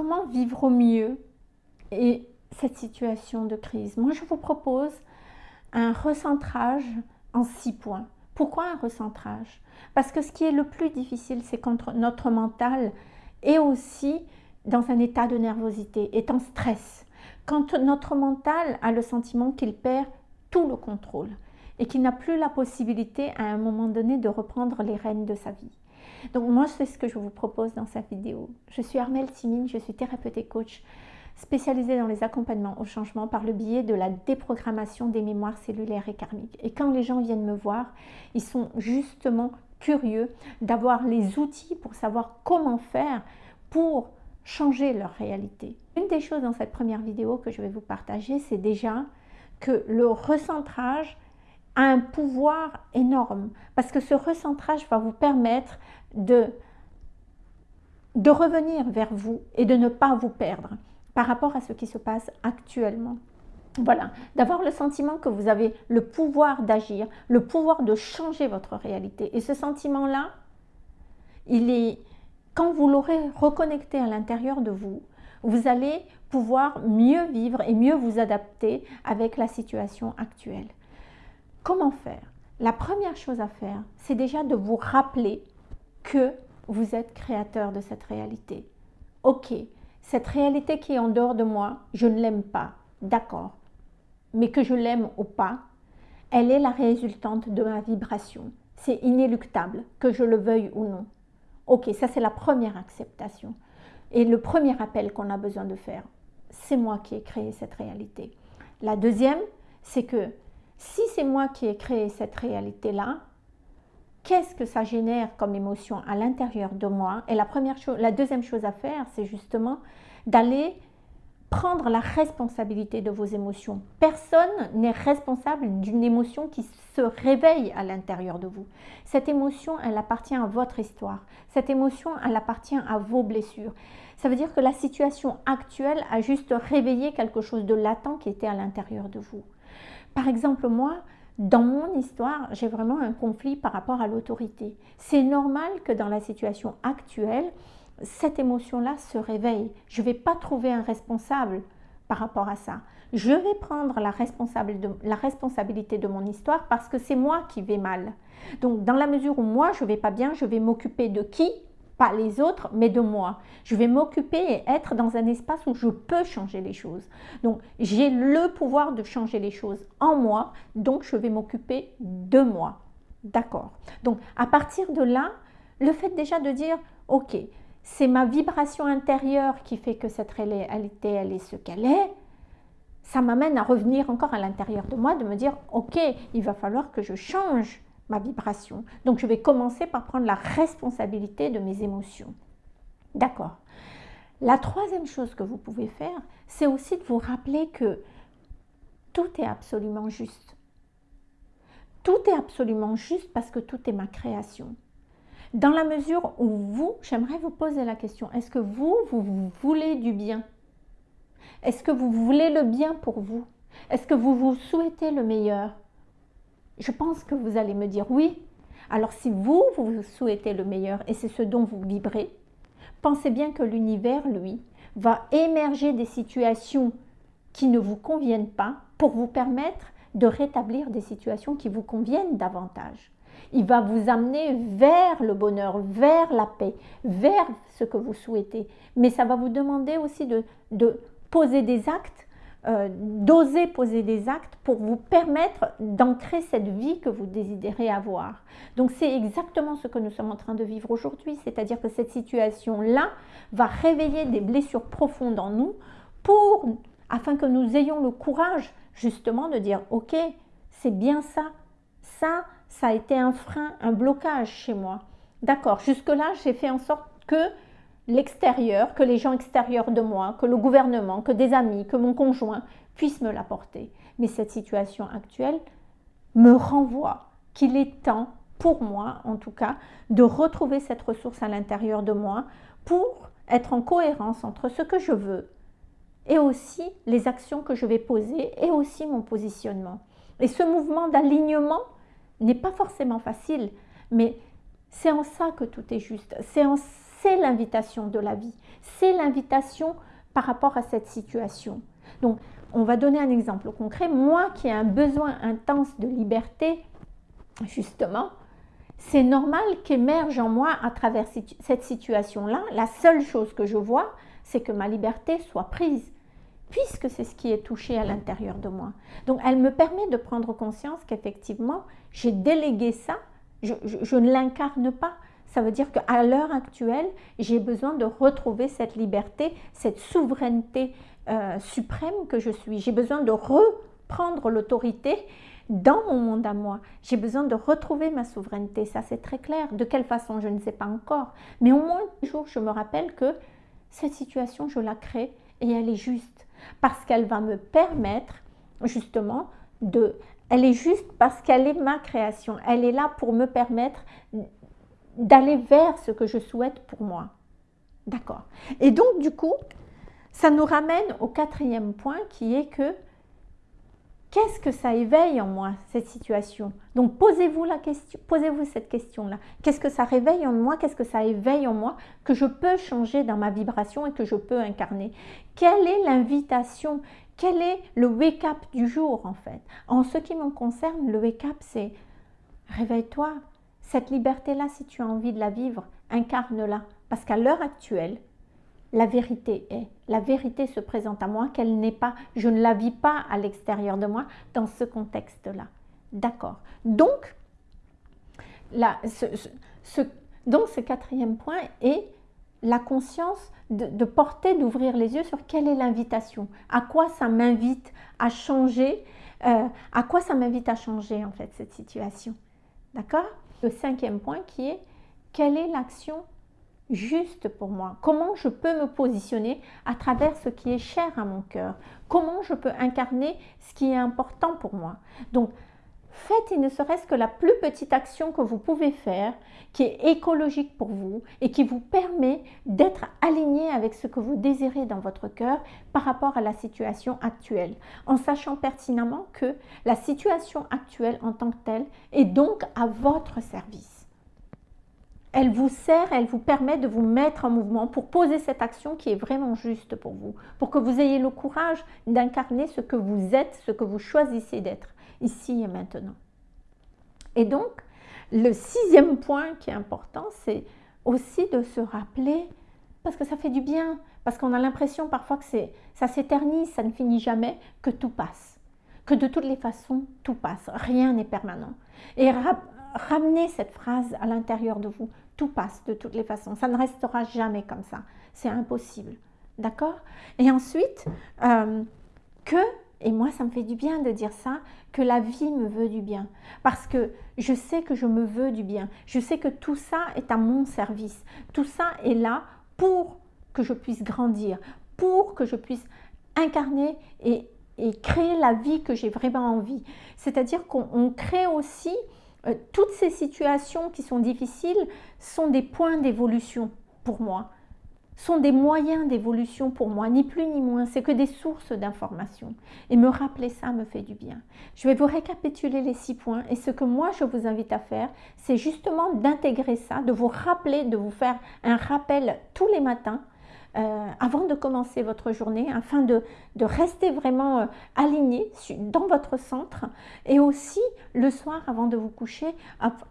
comment vivre au mieux et cette situation de crise Moi, je vous propose un recentrage en six points. Pourquoi un recentrage? Parce que ce qui est le plus difficile, c'est quand notre mental est aussi dans un état de nervosité, est en stress. Quand notre mental a le sentiment qu'il perd tout le contrôle et qu'il n'a plus la possibilité à un moment donné de reprendre les rênes de sa vie. Donc moi, c'est ce que je vous propose dans cette vidéo. Je suis Armelle Simine, je suis thérapeute et coach spécialisée dans les accompagnements au changement par le biais de la déprogrammation des mémoires cellulaires et karmiques. Et quand les gens viennent me voir, ils sont justement curieux d'avoir les outils pour savoir comment faire pour changer leur réalité. Une des choses dans cette première vidéo que je vais vous partager, c'est déjà que le recentrage un pouvoir énorme parce que ce recentrage va vous permettre de, de revenir vers vous et de ne pas vous perdre par rapport à ce qui se passe actuellement. Voilà, d'avoir le sentiment que vous avez le pouvoir d'agir, le pouvoir de changer votre réalité. Et ce sentiment-là, il est, quand vous l'aurez reconnecté à l'intérieur de vous, vous allez pouvoir mieux vivre et mieux vous adapter avec la situation actuelle. Comment faire? La première chose à faire, c'est déjà de vous rappeler que vous êtes créateur de cette réalité. Ok, cette réalité qui est en dehors de moi, je ne l'aime pas, d'accord. Mais que je l'aime ou pas, elle est la résultante de ma vibration. C'est inéluctable, que je le veuille ou non. Ok, ça c'est la première acceptation. Et le premier appel qu'on a besoin de faire, c'est moi qui ai créé cette réalité. La deuxième, c'est que si c'est moi qui ai créé cette réalité-là, qu'est-ce que ça génère comme émotion à l'intérieur de moi? Et la, première chose, la deuxième chose à faire, c'est justement d'aller prendre la responsabilité de vos émotions. Personne n'est responsable d'une émotion qui se réveille à l'intérieur de vous. Cette émotion, elle appartient à votre histoire. Cette émotion, elle appartient à vos blessures. Ça veut dire que la situation actuelle a juste réveillé quelque chose de latent qui était à l'intérieur de vous. Par exemple, moi, dans mon histoire, j'ai vraiment un conflit par rapport à l'autorité. C'est normal que dans la situation actuelle, cette émotion-là se réveille. Je ne vais pas trouver un responsable par rapport à ça. Je vais prendre la, responsabilité de mon histoire parce que c'est moi qui vais mal. Donc, dans la mesure où moi, je ne vais pas bien, je vais m'occuper de qui pas les autres, mais de moi. Je vais m'occuper et être dans un espace où je peux changer les choses. Donc, j'ai le pouvoir de changer les choses en moi, donc je vais m'occuper de moi. D'accord Donc, à partir de là, le fait déjà de dire, ok, c'est ma vibration intérieure qui fait que cette réalité, elle est ce qu'elle est, ça m'amène à revenir encore à l'intérieur de moi, de me dire, ok, il va falloir que je change ma vibration. Donc je vais commencer par prendre la responsabilité de mes émotions. D'accord. La troisième chose que vous pouvez faire, c'est aussi de vous rappeler que tout est absolument juste. Tout est absolument juste parce que tout est ma création. Dans la mesure où vous, j'aimerais vous poser la question, est-ce que vous, vous voulez du bien? Est-ce que vous voulez le bien pour vous? Est-ce que vous vous souhaitez le meilleur? Je pense que vous allez me dire oui. Alors si vous, vous souhaitez le meilleur et c'est ce dont vous vibrez, pensez bien que l'univers, lui, va émerger des situations qui ne vous conviennent pas pour vous permettre de rétablir des situations qui vous conviennent davantage. Il va vous amener vers le bonheur, vers la paix, vers ce que vous souhaitez. Mais ça va vous demander aussi de, poser des actes euh, d'oser poser des actes pour vous permettre d'ancrer cette vie que vous désirez avoir. Donc c'est exactement ce que nous sommes en train de vivre aujourd'hui, c'est-à-dire que cette situation-là va réveiller des blessures profondes en nous pour, afin que nous ayons le courage justement de dire « Ok, c'est bien ça, ça, ça a été un frein, un blocage chez moi. D'accord, jusque-là, j'ai fait en sorte que l'extérieur, que les gens extérieurs de moi, que le gouvernement, que des amis, que mon conjoint puissent me l'apporter. Mais cette situation actuelle me renvoie qu'il est temps, pour moi en tout cas, de retrouver cette ressource à l'intérieur de moi pour être en cohérence entre ce que je veux et aussi les actions que je vais poser et aussi mon positionnement. Et ce mouvement d'alignement n'est pas forcément facile, mais c'est en ça que tout est juste. C'est en c'est l'invitation de la vie. C'est l'invitation par rapport à cette situation. Donc, on va donner un exemple concret. Moi qui ai un besoin intense de liberté, justement, c'est normal qu'émerge en moi à travers cette situation-là. La seule chose que je vois, c'est que ma liberté soit prise, puisque c'est ce qui est touché à l'intérieur de moi. Donc elle me permet de prendre conscience qu'effectivement, j'ai délégué ça, je, ne l'incarne pas. Ça veut dire qu'à l'heure actuelle, j'ai besoin de retrouver cette liberté, cette souveraineté euh, suprême que je suis. J'ai besoin de reprendre l'autorité dans mon monde à moi. J'ai besoin de retrouver ma souveraineté, ça c'est très clair. De quelle façon, je ne sais pas encore. Mais au moins, un jour, je me rappelle que cette situation, je la crée et elle est juste. Parce qu'elle va me permettre, justement, de... Elle est juste parce qu'elle est ma création. Elle est là pour me permettre d'aller vers ce que je souhaite pour moi. D'accord. Et donc, du coup, ça nous ramène au quatrième point qui est que Qu'est-ce que ça éveille en moi, cette situation? Donc posez-vous la question, posez-vous cette question-là. Qu'est-ce que ça réveille en moi? Qu'est-ce que ça éveille en moi que je peux changer dans ma vibration et que je peux incarner? Quelle est l'invitation? Quel est le wake-up du jour en fait? En ce qui me concerne, le wake-up c'est réveille-toi. Cette liberté-là, si tu as envie de la vivre, incarne-la. Parce qu'à l'heure actuelle, la vérité est. La vérité se présente à moi, qu'elle n'est pas, je ne la vis pas à l'extérieur de moi dans ce contexte-là. D'accord. Donc, ce, quatrième point est la conscience de, porter, d'ouvrir les yeux sur quelle est l'invitation, à quoi ça m'invite à changer, euh, à quoi ça m'invite à changer en fait cette situation. D'accord? Le cinquième point qui est quelle est l'action juste pour moi? Comment je peux me positionner à travers ce qui est cher à mon cœur? Comment je peux incarner ce qui est important pour moi? Donc, faites il ne serait-ce que la plus petite action que vous pouvez faire, qui est écologique pour vous et qui vous permet d'être aligné avec ce que vous désirez dans votre cœur par rapport à la situation actuelle, en sachant pertinemment que la situation actuelle en tant que telle est donc à votre service. Elle vous sert, elle vous permet de vous mettre en mouvement pour poser cette action qui est vraiment juste pour vous, pour que vous ayez le courage d'incarner ce que vous êtes, ce que vous choisissez d'être, ici et maintenant. Et donc, le sixième point qui est important, c'est aussi de se rappeler, parce que ça fait du bien, parce qu'on a l'impression parfois que ça s'éternise, ça ne finit jamais, que tout passe. Que de toutes les façons, tout passe, rien n'est permanent. Et ramenez cette phrase à l'intérieur de vous. Tout passe de toutes les façons. Ça ne restera jamais comme ça. C'est impossible. D'accord? Et ensuite, euh, que, et moi ça me fait du bien de dire ça, que la vie me veut du bien. Parce que je sais que je me veux du bien. Je sais que tout ça est à mon service. Tout ça est là pour que je puisse grandir, pour que je puisse incarner et, créer la vie que j'ai vraiment envie. C'est-à-dire qu'on crée aussi euh, toutes ces situations qui sont difficiles sont des points d'évolution pour moi, sont des moyens d'évolution pour moi, ni plus ni moins, c'est que des sources d'informations. Et me rappeler ça me fait du bien. Je vais vous récapituler les six points et ce que moi je vous invite à faire, c'est justement d'intégrer ça, de vous rappeler, de vous faire un rappel tous les matins euh, avant de commencer votre journée, afin de, rester vraiment euh, aligné dans votre centre et aussi le soir avant de vous coucher,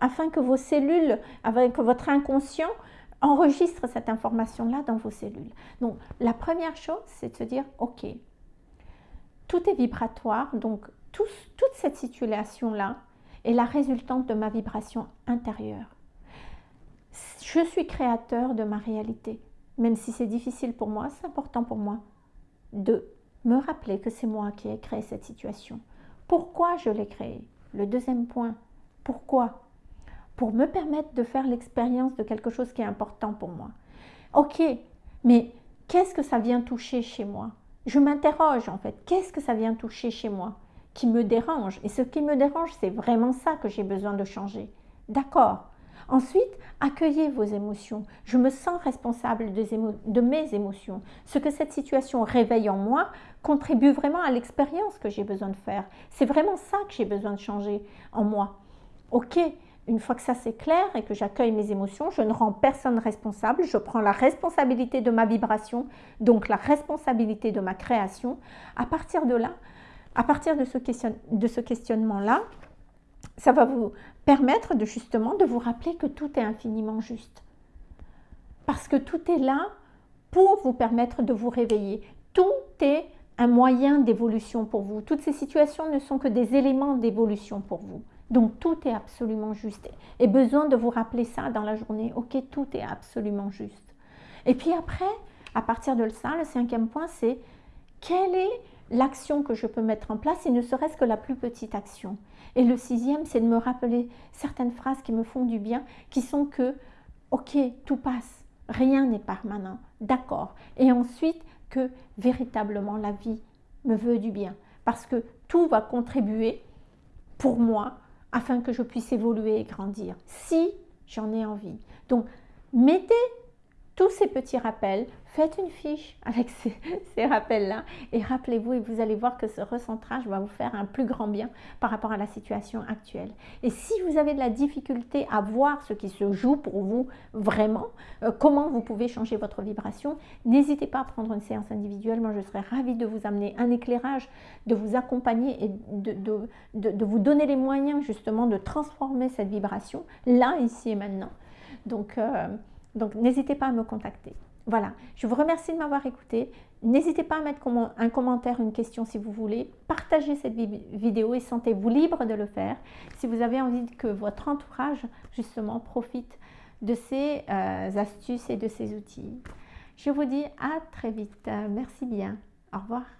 afin que vos cellules, que votre inconscient enregistre cette information-là dans vos cellules. Donc la première chose, c'est de se dire, ok, tout est vibratoire, donc toute cette situation-là est la résultante de ma vibration intérieure. Je suis créateur de ma réalité même si c'est difficile pour moi, c'est important pour moi de me rappeler que c'est moi qui ai créé cette situation. Pourquoi je l'ai créée? Le deuxième point, pourquoi? Pour me permettre de faire l'expérience de quelque chose qui est important pour moi. Ok, mais qu'est-ce que ça vient toucher chez moi? Je m'interroge en fait, qu'est-ce que ça vient toucher chez moi qui me dérange? Et ce qui me dérange, c'est vraiment ça que j'ai besoin de changer. D'accord, Ensuite, accueillez vos émotions. Je me sens responsable de, mes émotions. Ce que cette situation réveille en moi contribue vraiment à l'expérience que j'ai besoin de faire. C'est vraiment ça que j'ai besoin de changer en moi. Ok, une fois que ça c'est clair et que j'accueille mes émotions, je ne rends personne responsable, je prends la responsabilité de ma vibration, donc la responsabilité de ma création. À partir de là, à partir de ce, questionnement-là, ça va vous permettre de justement de vous rappeler que tout est infiniment juste. Parce que tout est là pour vous permettre de vous réveiller. Tout est un moyen d'évolution pour vous. Toutes ces situations ne sont que des éléments d'évolution pour vous. Donc tout est absolument juste. Et besoin de vous rappeler ça dans la journée. Ok, tout est absolument juste. Et puis après, à partir de ça, le cinquième point, c'est quelle est l'action que je peux mettre en place et ne serait-ce que la plus petite action. Et le sixième, c'est de me rappeler certaines phrases qui me font du bien, qui sont que, ok, tout passe, rien n'est permanent, d'accord. Et ensuite, que véritablement la vie me veut du bien, parce que tout va contribuer pour moi afin que je puisse évoluer et grandir, si j'en ai envie. Donc, mettez tous ces petits rappels, faites une fiche avec ces, rappels-là et rappelez-vous et vous allez voir que ce recentrage va vous faire un plus grand bien par rapport à la situation actuelle. Et si vous avez de la difficulté à voir ce qui se joue pour vous vraiment, euh, comment vous pouvez changer votre vibration, n'hésitez pas à prendre une séance individuelle. Moi, je serais ravie de vous amener un éclairage, de vous accompagner et de, vous donner les moyens justement de transformer cette vibration là, ici et maintenant. Donc, euh, donc, n'hésitez pas à me contacter. Voilà, je vous remercie de m'avoir écouté. N'hésitez pas à mettre un commentaire, une question si vous voulez. Partagez cette vidéo et sentez-vous libre de le faire. Si vous avez envie que votre entourage, justement, profite de ces euh, astuces et de ces outils. Je vous dis à très vite. Merci bien. Au revoir.